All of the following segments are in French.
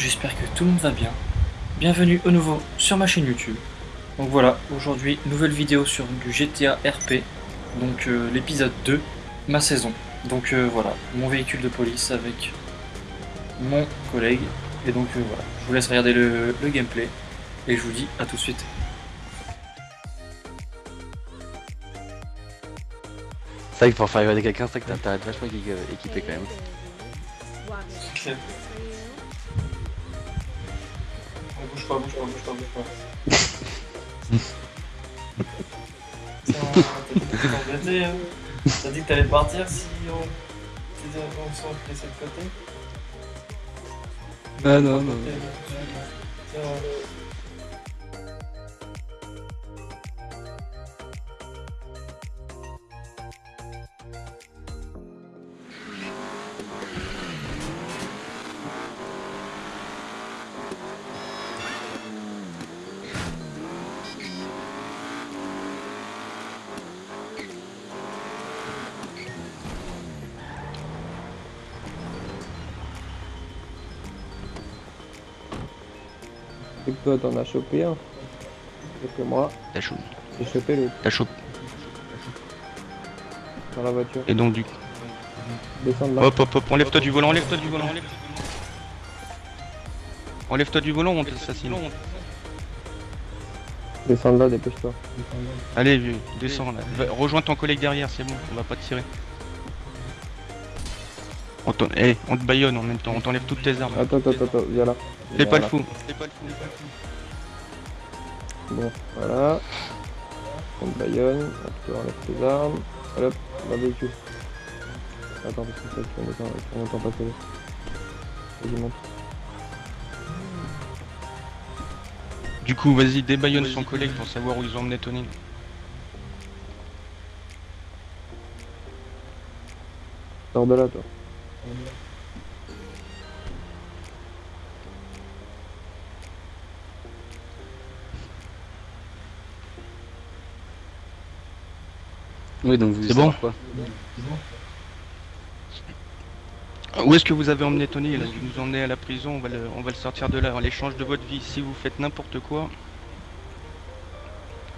j'espère que tout le monde va bien. Bienvenue au nouveau sur ma chaîne YouTube. Donc voilà, aujourd'hui, nouvelle vidéo sur du GTA RP, donc euh, l'épisode 2, ma saison. Donc euh, voilà, mon véhicule de police avec mon collègue. Et donc euh, voilà, je vous laisse regarder le, le gameplay et je vous dis à tout de suite. C'est vrai que pour faire regarder quelqu'un, c'est vrai que t'as vachement équi- équipé quand même. Bouge pas, bouge pas, bouge pas, bouge pas. Tiens, t'es embêté, hein. T'as dit que t'allais partir si on... si on se laissait de côté Ah non, non. Tiens, Que toi t'en as chopé un. Et que moi, T'as chaud. j'ai chopé l'autre T'as chaud. dans la voiture. Et donc du Descends de là. Hop hop hop, enlève-toi du volant, enlève-toi du volant, enlève. Enlève-toi du volant, on t'assassine. Descends de là, dépêche-toi. Allez, vieux, descends là. Va- rejoins ton collègue derrière, c'est bon, on va pas te tirer. On, eh, on te baillonne en même temps, on t'enlève toutes tes armes. Attends, attends, attends, viens là. Fais pas le fou. Fais pas le fou. Bon, voilà. On te baillonne, tu enlèves tes armes. Hop, dans le véhicule. Attends, parce que ça, tu vas m'entendre- tu vas m'entendre passer. Vas-y, monte. Du coup, vas-y, débaillonne son collègue pour savoir où ils ont emmené Tony. Sors de là, toi. Oui, donc vous C'est bon quoi Où est-ce que vous avez emmené Tony là Vous nous emmenez à la prison, on va le, on va le sortir de là. En l'échange de votre vie, si vous faites n'importe quoi,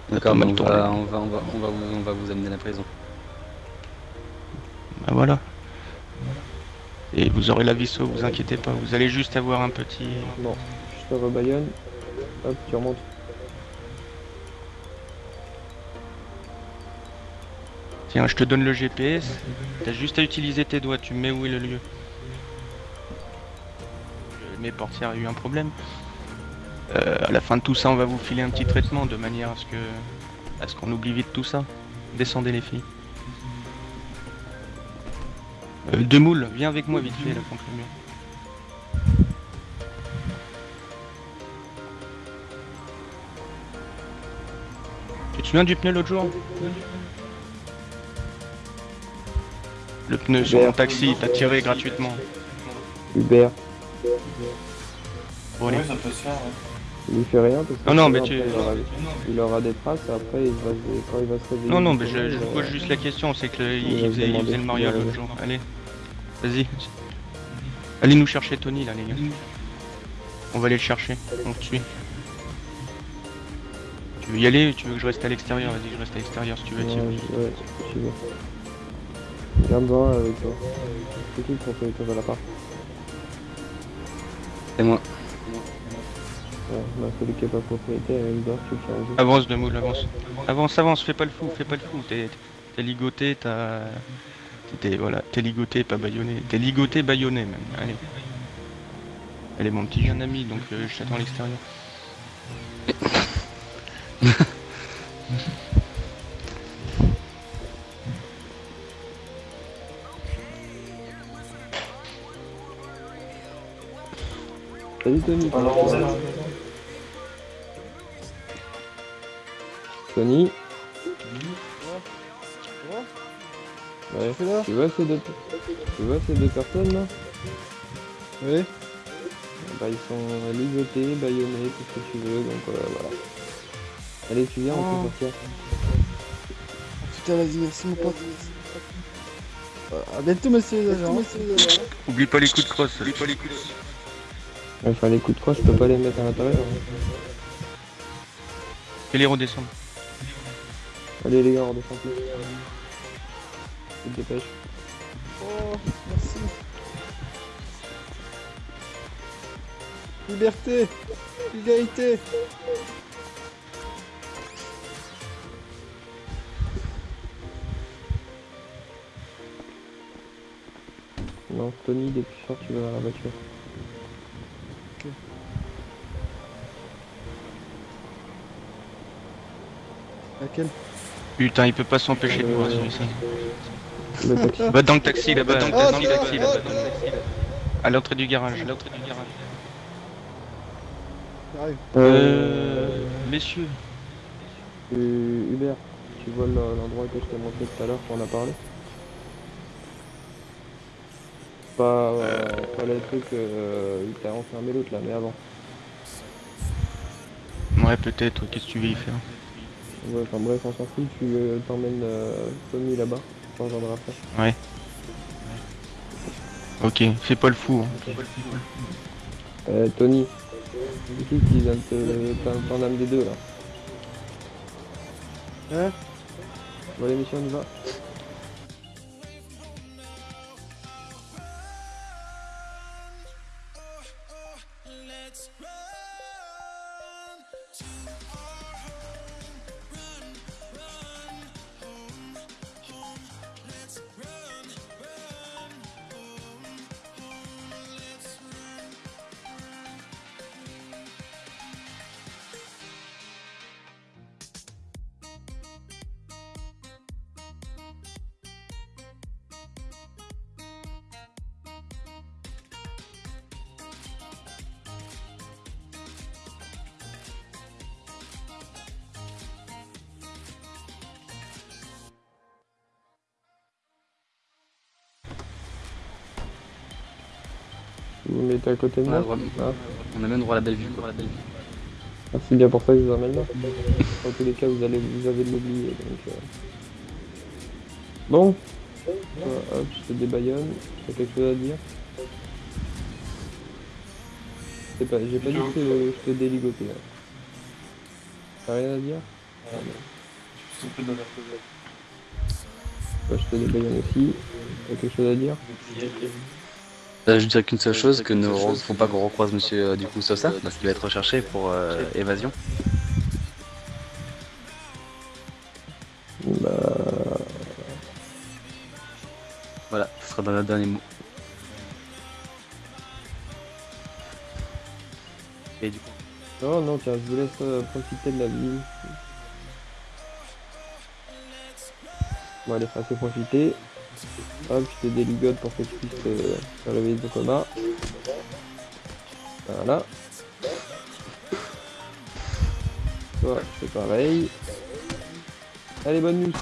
D'accord, on, tourné. va, on, va, on, va, on, va vous, on va vous amener à la prison. bah voilà. Et vous aurez la vie sauve, vous inquiétez pas. Vous allez juste avoir un petit. Bon, je te rebaillonne. Hop, tu remontes. Tiens, je te donne le GPS. T'as juste à utiliser tes doigts. Tu mets où est le lieu. Mes portières a eu un problème. Euh, à la fin de tout ça, on va vous filer un petit traitement de manière à ce que, à ce qu'on oublie vite tout ça. Descendez les filles. Euh, deux moules, viens avec moi vite fait là contre le mur. Tu te souviens du pneu l'autre jour Le pneu sur mon taxi, t'as tiré gratuitement. Hubert, Bon, allez. Oui, ça peut se faire, ouais. Il lui fait rien parce que Non, non, mais tu- il, aura, il aura des traces et après il va se- quand il va se réveiller. Non, non, mais je, je pose juste la question, c'est que le- il, faisait, il demander faisait le a l'autre jour. Allez, vas-y. Allez nous chercher Tony là, les gars. On va aller le chercher, on te suit. Tu veux y aller ou tu veux que je reste à l'extérieur? Vas-y, je reste à l'extérieur si tu veux. Ouais, ouais, je vais. Garde-en avec toi. C'est qui pour que tu vas l'appart C'est moi. Ouais, celui qui est pas propriétaire, il doit tu le fais enlever. Avance de moule, avance. Avance, avance, fais pas le fou, fais pas le fou. T'es ligoté, t'as. T'es voilà, t'es ligoté, pas baïonné. T'es ligoté, baïonné même. Allez. Elle est mon petit jeune ami, donc euh, je t'attends à l'extérieur. Salut Tony, comment Alors, Tony Ouais, tu vois ces deux tu vois ces deux personnes là? Oui. Bah ils sont ligotés, baïonnés, tout ce que tu veux, donc euh, voilà. Allez tu viens, on peut sortir. Putain, vas-y, merci mon pote. Euh, À bientôt, monsieur les agents. Oublie pas les coups de crosse. Oublie pas les coups de Enfin, les coups de croix, je peux pas les mettre à l'intérieur. hein. Fais les redescendre. Allez, les gars, on redescend plus. Te dépêches. Oh, merci. Liberté Égalité Non, Tony, dès que tu sors, tu vas dans la voiture. Laquelle? Putain, il peut pas s'empêcher de voir celui-ci. Le taxi. Va dans le taxi là-bas, dans le taxi, là-bas, dans le taxi, là. À l'entrée du garage, à l'entrée du garage. J'arrive. Euh... Messieurs, Euh, Hubert, tu vois le- l'endroit que je t'ai montré tout à l'heure qu'on a parlé? Pas, euh, pas le truc euh, où t'as enfermé l'autre là, mais avant. ouais peut-être, qu'est-ce que tu veux y faire? Ouais, enfin bref, on s'en fout, tu euh, t'emmènes euh, Tommy là-bas, tu reviendras après. Ok, fais pas le fou. hein. Euh, Tony, c'est qui qui vient de te t'en- t'en amener deux là Hein? Bon allez messieurs, on y va me mettez à côté de moi Ah. on a même droit à la belle vue. Quoi. Ah, c'est bien pour ça que je vous emmène là. Dans tous les cas, vous, allez, vous avez de l'oublier. Donc, euh. Bon, Voilà, hop, je te débaillonne. T'as quelque chose à dire C'est pas, J'ai pas dit que je te déligotais. Hein. T'as rien à dire? Bah, je te débaillonne aussi. T'as quelque chose à dire? Là, je dirais qu'une seule chose, que ne faut pas qu'on recroise monsieur euh, du coup Sosa, parce qu'il va être recherché pour euh, évasion. Bah, Voilà, ce sera dans le dernier mot. Et du coup, non, non, tiens, je vous laisse euh, profiter de la vie. Bon, allez, assez profiter. Hop, je te déligote pour que tu puisses euh, te réveiller de coma. Voilà. Toi, c'est pareil. Allez, bonne nuit.